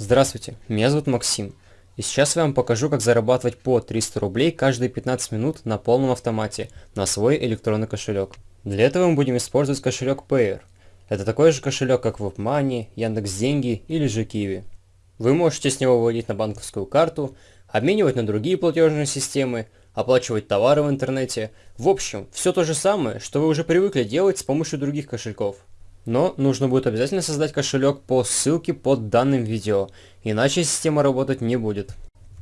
Здравствуйте, меня зовут Максим. И сейчас я вам покажу, как зарабатывать по 300 рублей каждые 15 минут на полном автомате на свой электронный кошелек. Для этого мы будем использовать кошелек Payer. Это такой же кошелек, как WebMoney, Яндекс.Деньги или же Kiwi. Вы можете с него выводить на банковскую карту, обменивать на другие платежные системы, оплачивать товары в интернете. В общем, все то же самое, что вы уже привыкли делать с помощью других кошельков. Но нужно будет обязательно создать кошелек по ссылке под данным видео, иначе система работать не будет.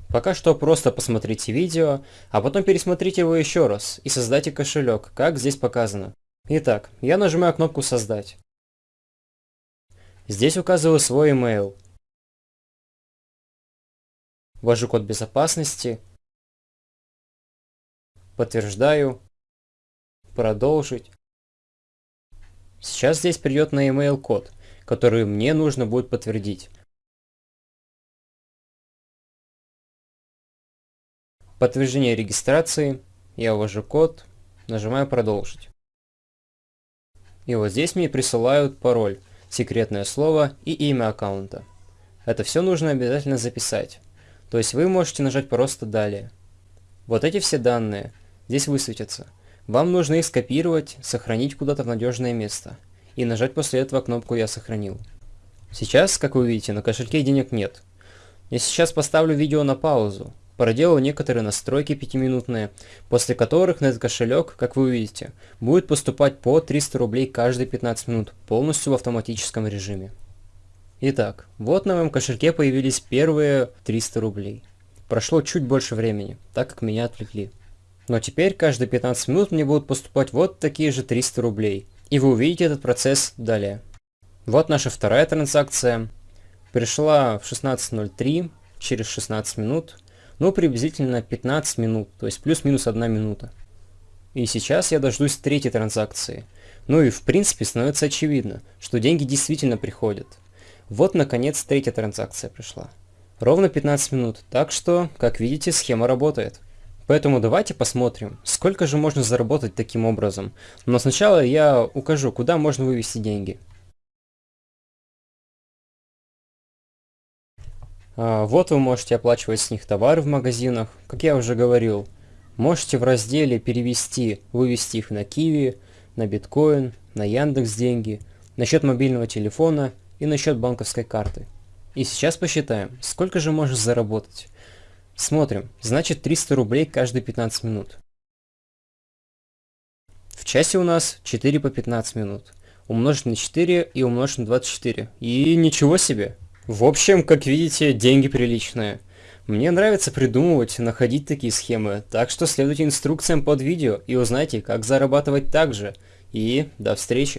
Пока что просто посмотрите видео, а потом пересмотрите его еще раз и создайте кошелек, как здесь показано. Итак, я нажимаю кнопку «Создать». Здесь указываю свой email. Ввожу код безопасности. Подтверждаю. Продолжить. Сейчас здесь придет на email код, который мне нужно будет подтвердить. Подтверждение регистрации. Я ввожу код, нажимаю продолжить. И вот здесь мне присылают пароль, секретное слово и имя аккаунта. Это все нужно обязательно записать. То есть вы можете нажать просто далее. Вот эти все данные здесь высветятся. Вам нужно их скопировать, сохранить куда-то в надежное место. И нажать после этого кнопку «Я сохранил». Сейчас, как вы видите, на кошельке денег нет. Я сейчас поставлю видео на паузу, проделаю некоторые настройки пятиминутные, после которых на этот кошелек, как вы увидите, будет поступать по 300 рублей каждые 15 минут, полностью в автоматическом режиме. Итак, вот на моем кошельке появились первые 300 рублей. Прошло чуть больше времени, так как меня отвлекли. Но теперь каждые 15 минут мне будут поступать вот такие же 300 рублей. И вы увидите этот процесс далее. Вот наша вторая транзакция. Пришла в 16.03, через 16 минут. Ну, приблизительно 15 минут, то есть плюс-минус 1 минута. И сейчас я дождусь третьей транзакции. Ну и в принципе становится очевидно, что деньги действительно приходят. Вот наконец третья транзакция пришла. Ровно 15 минут, так что, как видите, схема работает. Поэтому давайте посмотрим, сколько же можно заработать таким образом. Но сначала я укажу, куда можно вывести деньги. А, вот вы можете оплачивать с них товары в магазинах, как я уже говорил. Можете в разделе перевести, вывести их на Киви, на биткоин, на Яндекс деньги, на счет мобильного телефона и на счет банковской карты. И сейчас посчитаем, сколько же можно заработать. Смотрим, значит 300 рублей каждые 15 минут. В часе у нас 4 по 15 минут. Умножить на 4 и умножить на 24. И ничего себе. В общем, как видите, деньги приличные. Мне нравится придумывать, находить такие схемы, так что следуйте инструкциям под видео и узнайте, как зарабатывать так же. И до встречи.